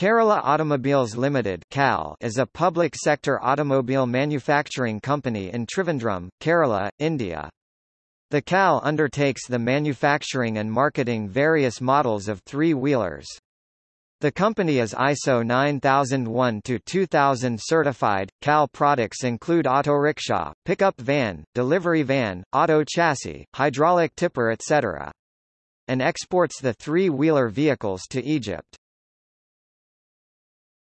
Kerala Automobiles Limited (CAL) is a public sector automobile manufacturing company in Trivandrum, Kerala, India. The CAL undertakes the manufacturing and marketing various models of three-wheelers. The company is ISO 9001-2000 certified. CAL products include auto rickshaw, pickup van, delivery van, auto chassis, hydraulic tipper etc. And exports the three-wheeler vehicles to Egypt.